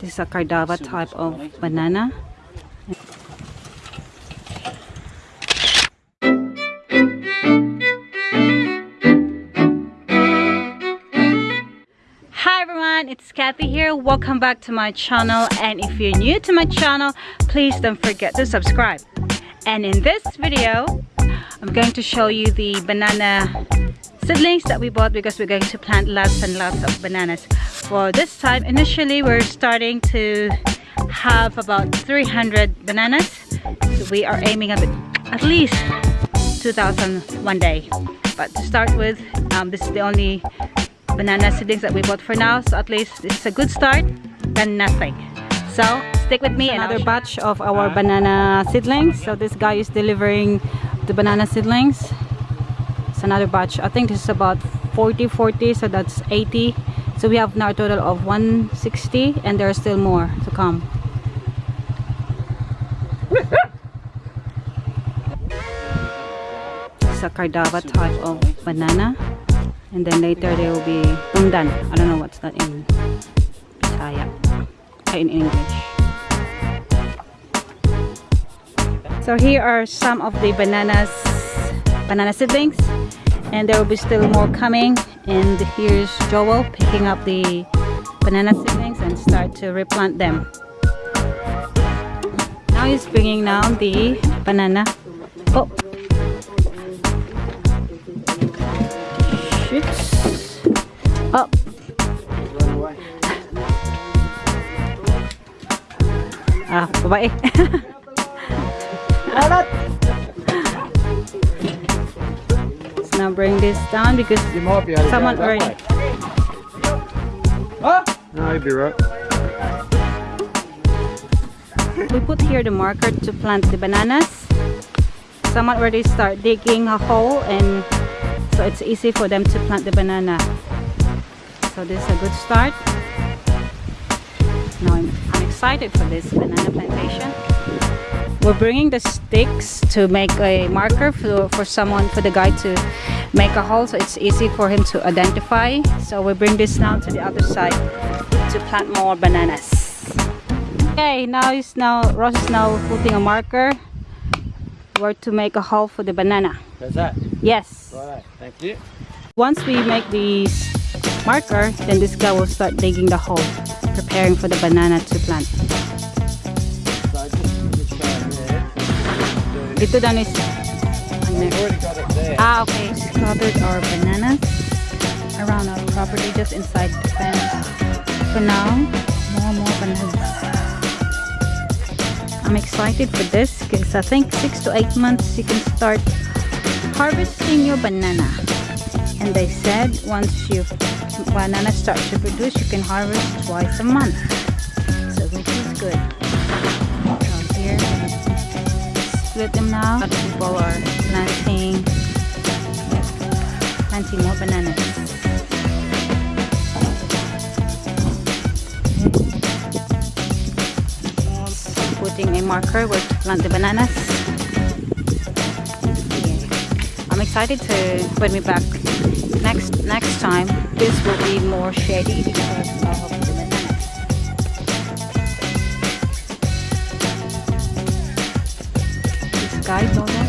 This is a cardava type of banana. Hi everyone, it's Kathy here. Welcome back to my channel and if you're new to my channel, please don't forget to subscribe. And in this video, I'm going to show you the banana seedlings that we bought because we're going to plant lots and lots of bananas. For this time, initially we're starting to have about 300 bananas. So we are aiming at, at least 2,000 one day. But to start with, um, this is the only banana seedlings that we bought for now. So at least it's a good start than nothing. So stick with me. Another batch of our banana seedlings. So this guy is delivering the banana seedlings. It's another batch. I think this is about 40, 40. So that's 80. So we have now a total of 160 and there are still more to come. It's a cardava type of banana. And then later there will be tundan. I don't know what's that in Bisaya. uh, In English. So here are some of the bananas, banana seedlings. And there will be still more coming. And here's Joel picking up the banana seedlings and start to replant them. Now he's bringing down the banana. Oh, shoots up. Ah, babae. Let's now bring this down because You might be able to someone already. Huh? No, you'd be right. We put here the marker to plant the bananas. Someone already start digging a hole and so it's easy for them to plant the banana. So this is a good start. Now I'm, I'm excited for this banana plantation. We're bringing the sticks to make a marker for, for someone, for the guy to make a hole so it's easy for him to identify. So we bring this now to the other side to plant more bananas. Okay, now is now Ross is now putting a marker where to make a hole for the banana. That's that? Yes. Right, thank you. Once we make the marker, then this guy will start digging the hole, preparing for the banana to plant. Ito dan is We've already got it there. Ah, okay. Covered our bananas around our property, just inside the fence. For now, more more bananas. I'm excited for this because I think six to eight months you can start harvesting your banana. And they said once your banana starts to produce, you can harvest twice a month. Split them now. Other people are planting planting more bananas. Putting a marker where to plant the bananas. Yeah. I'm excited to when we back next next time. This will be more shady because guides on that.